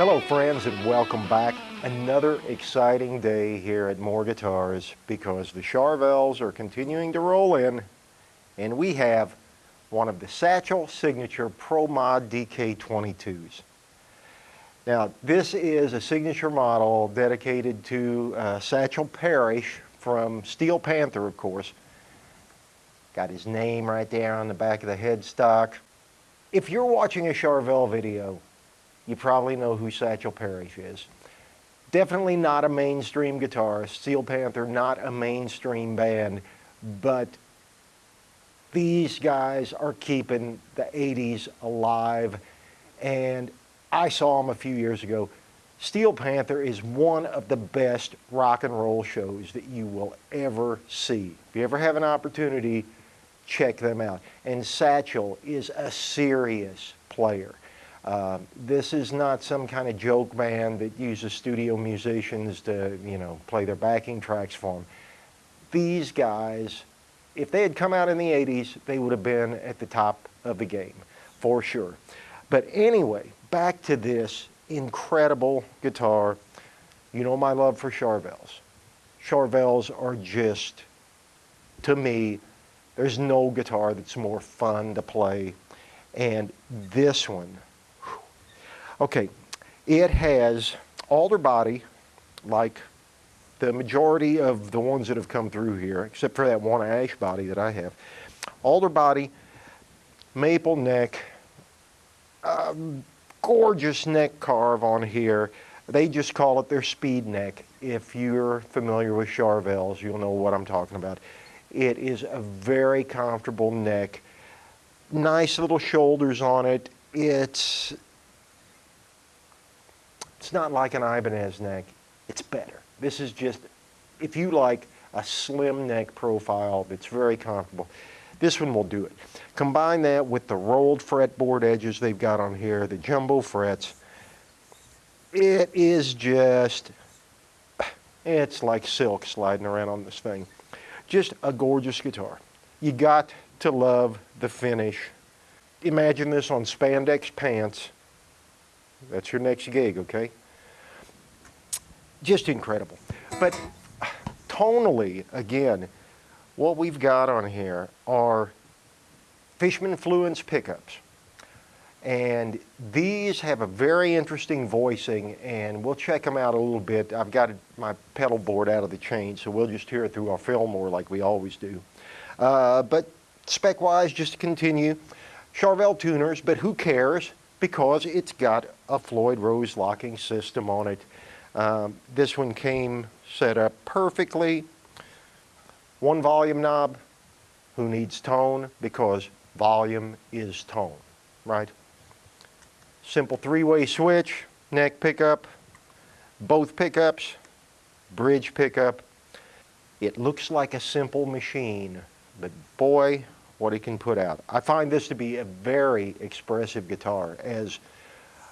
Hello friends and welcome back. Another exciting day here at More Guitars because the Charvels are continuing to roll in and we have one of the Satchel Signature Pro Mod DK22s. Now this is a signature model dedicated to uh, Satchel Parrish from Steel Panther of course. Got his name right there on the back of the headstock. If you're watching a Charvel video you probably know who Satchel Parrish is. Definitely not a mainstream guitarist. Steel Panther, not a mainstream band, but these guys are keeping the 80s alive. And I saw them a few years ago. Steel Panther is one of the best rock and roll shows that you will ever see. If you ever have an opportunity, check them out. And Satchel is a serious player. Uh, this is not some kind of joke band that uses studio musicians to, you know, play their backing tracks for them. These guys, if they had come out in the 80s, they would have been at the top of the game, for sure. But anyway, back to this incredible guitar. You know my love for Charvels. Charvels are just, to me, there's no guitar that's more fun to play. And this one, Okay, it has alder body, like the majority of the ones that have come through here, except for that one ash body that I have. Alder body, maple neck, um, gorgeous neck carve on here. They just call it their speed neck. If you're familiar with Charvels, you'll know what I'm talking about. It is a very comfortable neck. Nice little shoulders on it. It's it's not like an Ibanez neck. It's better. This is just, if you like a slim neck profile that's very comfortable, this one will do it. Combine that with the rolled fretboard edges they've got on here, the jumbo frets. It is just, it's like silk sliding around on this thing. Just a gorgeous guitar. You got to love the finish. Imagine this on spandex pants that's your next gig, okay? Just incredible. But tonally, again, what we've got on here are Fishman Fluence pickups. And these have a very interesting voicing, and we'll check them out a little bit. I've got my pedal board out of the chain, so we'll just hear it through our Fillmore like we always do. Uh, but spec-wise, just to continue, Charvel tuners, but who cares? because it's got a Floyd Rose locking system on it. Um, this one came set up perfectly. One volume knob, who needs tone? Because volume is tone, right? Simple three-way switch, neck pickup, both pickups, bridge pickup. It looks like a simple machine, but boy, what he can put out. I find this to be a very expressive guitar, as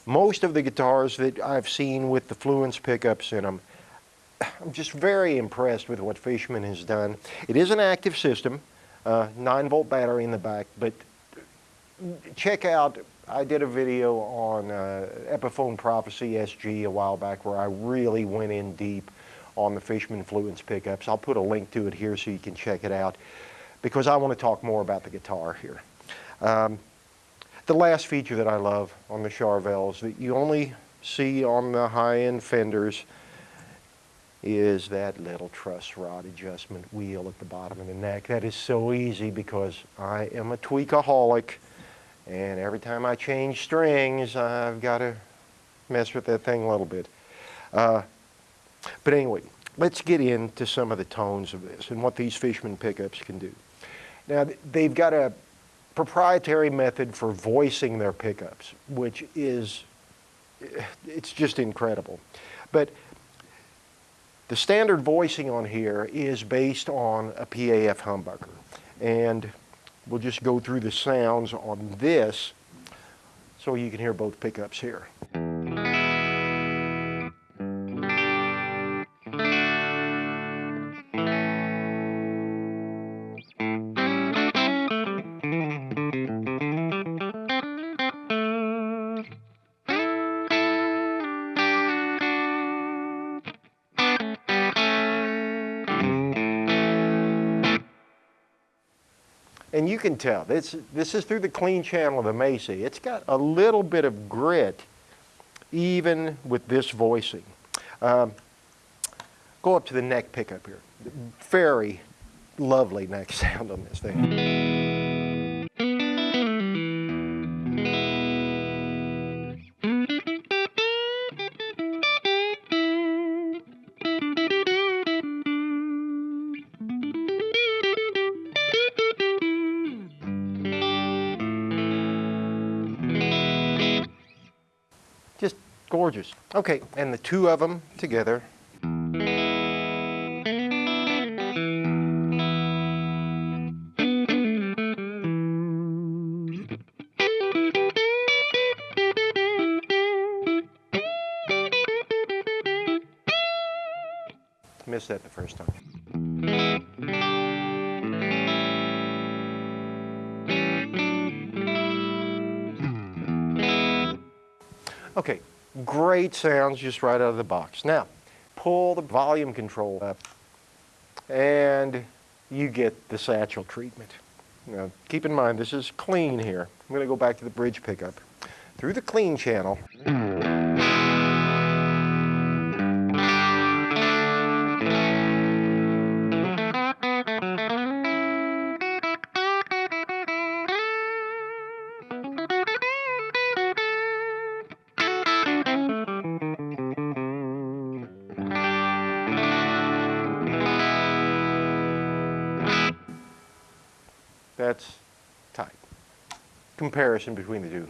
most of the guitars that I've seen with the Fluence pickups in them, I'm just very impressed with what Fishman has done. It is an active system, uh, 9 volt battery in the back, but check out, I did a video on uh, Epiphone Prophecy SG a while back where I really went in deep on the Fishman Fluence pickups. I'll put a link to it here so you can check it out because I want to talk more about the guitar here. Um, the last feature that I love on the Charvels that you only see on the high-end Fenders is that little truss rod adjustment wheel at the bottom of the neck. That is so easy because I am a tweakaholic and every time I change strings I've got to mess with that thing a little bit. Uh, but anyway, let's get into some of the tones of this and what these Fishman pickups can do. Now, they've got a proprietary method for voicing their pickups, which is, it's just incredible. But the standard voicing on here is based on a PAF humbucker. And we'll just go through the sounds on this so you can hear both pickups here. And you can tell, this, this is through the clean channel of the Mesa. It's got a little bit of grit even with this voicing. Um, go up to the neck pickup here. Very lovely neck sound on this thing. Gorgeous. Okay, and the two of them together. Missed that the first time. Great sounds just right out of the box. Now, pull the volume control up and you get the satchel treatment. Now, keep in mind, this is clean here. I'm going to go back to the bridge pickup. Through the clean channel, Comparison between the two.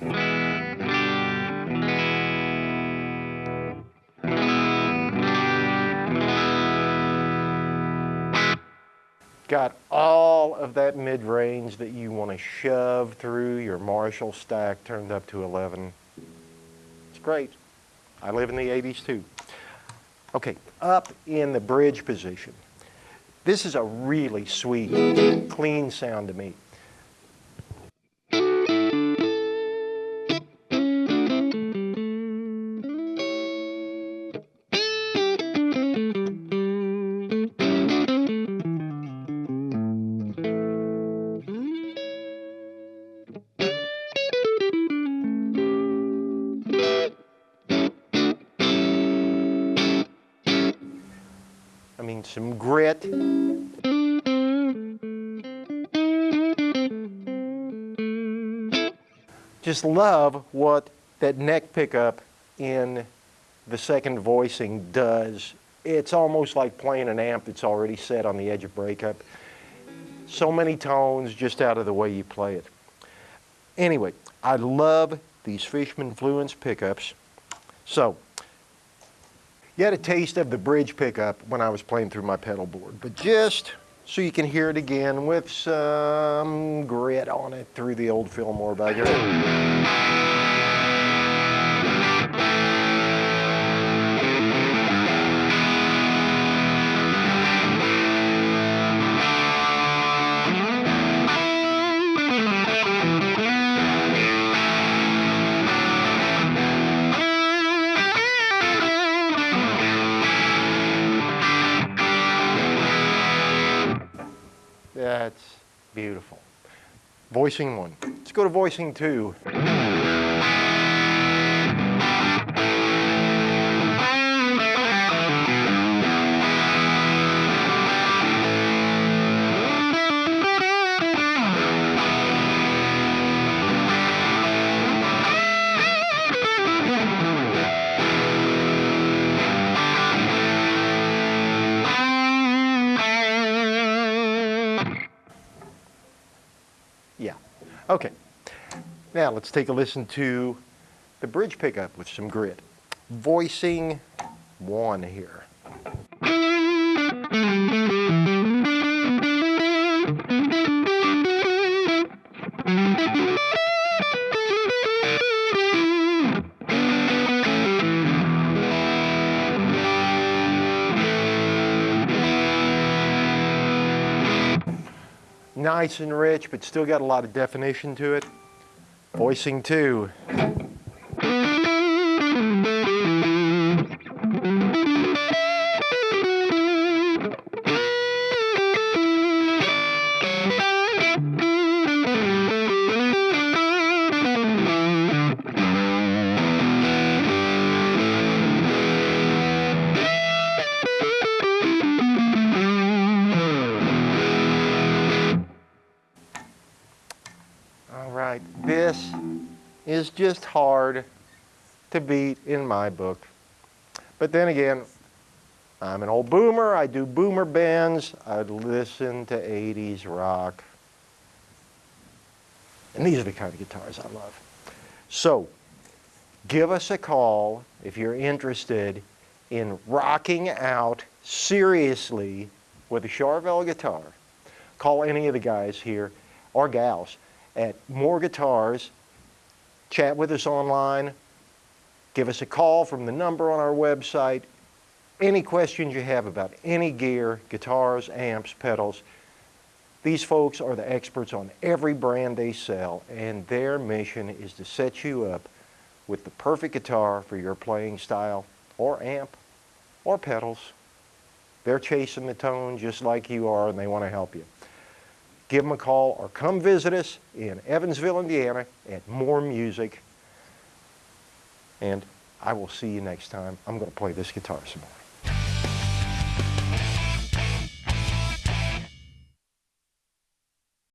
Got all of that mid-range that you want to shove through your Marshall stack turned up to 11. It's great. I live in the 80s too. Okay, up in the bridge position. This is a really sweet, clean sound to me. Some grit. Just love what that neck pickup in the second voicing does. It's almost like playing an amp that's already set on the edge of breakup. So many tones just out of the way you play it. Anyway, I love these Fishman Fluence pickups. So, you had a taste of the bridge pickup when I was playing through my pedal board, but just so you can hear it again with some grit on it through the old Fillmore bagger. Voicing one. Let's go to voicing two. Okay. Now let's take a listen to the bridge pickup with some grit. Voicing one here. Nice and rich, but still got a lot of definition to it. Voicing two. Just hard to beat in my book. But then again, I'm an old boomer. I do boomer bands. I listen to 80s rock. And these are the kind of guitars I love. So, give us a call if you're interested in rocking out seriously with a Charvel guitar. Call any of the guys here or gals at More Guitars. Chat with us online. Give us a call from the number on our website. Any questions you have about any gear, guitars, amps, pedals, these folks are the experts on every brand they sell, and their mission is to set you up with the perfect guitar for your playing style, or amp, or pedals. They're chasing the tone just like you are, and they want to help you. Give them a call or come visit us in Evansville, Indiana at More Music. And I will see you next time. I'm going to play this guitar some more.